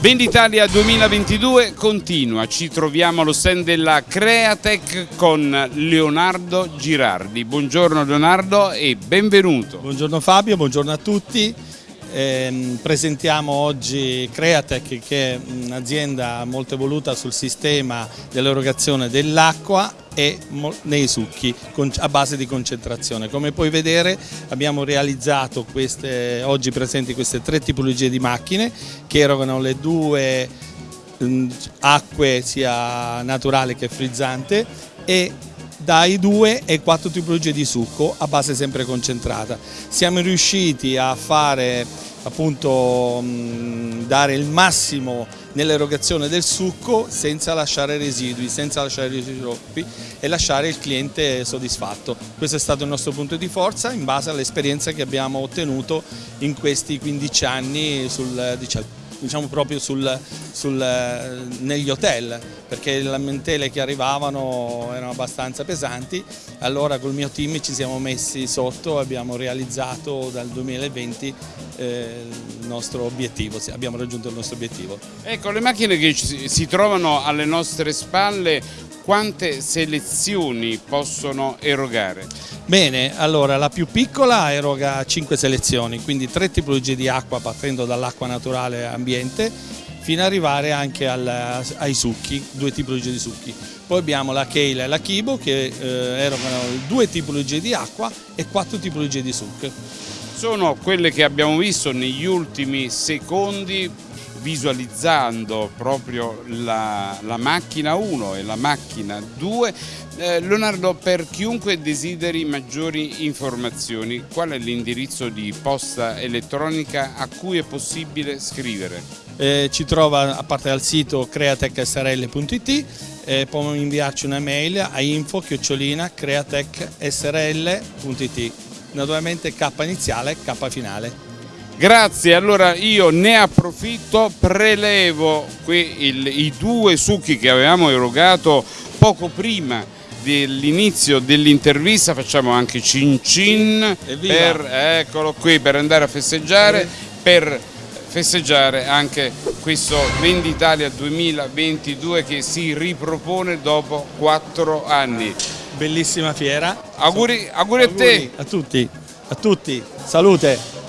Venditalia 2022 continua, ci troviamo allo stand della Createch con Leonardo Girardi. Buongiorno Leonardo e benvenuto. Buongiorno Fabio, buongiorno a tutti. Eh, presentiamo oggi Createch che è un'azienda molto evoluta sul sistema dell'erogazione dell'acqua e nei succhi a base di concentrazione. Come puoi vedere abbiamo realizzato queste, oggi presenti queste tre tipologie di macchine che erogano le due acque sia naturale che frizzante e dai due e quattro tipologie di succo a base sempre concentrata. Siamo riusciti a fare appunto mh, dare il massimo nell'erogazione del succo senza lasciare residui, senza lasciare residui troppi e lasciare il cliente soddisfatto. Questo è stato il nostro punto di forza in base all'esperienza che abbiamo ottenuto in questi 15 anni sul, diciamo, diciamo proprio sul, sul, negli hotel perché le lamentele che arrivavano erano abbastanza pesanti allora col mio team ci siamo messi sotto e abbiamo realizzato dal 2020 eh, il nostro obiettivo, abbiamo raggiunto il nostro obiettivo. Ecco, le macchine che si trovano alle nostre spalle quante selezioni possono erogare? Bene, allora la più piccola eroga 5 selezioni, quindi tre tipologie di acqua partendo dall'acqua naturale ambiente fino ad arrivare anche al, ai succhi, due tipologie di succhi. Poi abbiamo la Keila e la Kibo che eh, erogano due tipologie di acqua e quattro tipologie di succo. Sono quelle che abbiamo visto negli ultimi secondi visualizzando proprio la, la macchina 1 e la macchina 2. Eh, Leonardo, per chiunque desideri maggiori informazioni, qual è l'indirizzo di posta elettronica a cui è possibile scrivere? Eh, ci trova a parte dal sito createchsrl.it eh, può inviarci una mail a info-createchsrl.it naturalmente K iniziale, K finale. Grazie, allora io ne approfitto, prelevo qui il, i due succhi che avevamo erogato poco prima dell'inizio dell'intervista, facciamo anche cin cin, per, eccolo qui, per andare a festeggiare, per festeggiare anche questo Venditalia 2022 che si ripropone dopo quattro anni. Bellissima fiera. Auguri, auguri a te. A tutti, a tutti. Salute.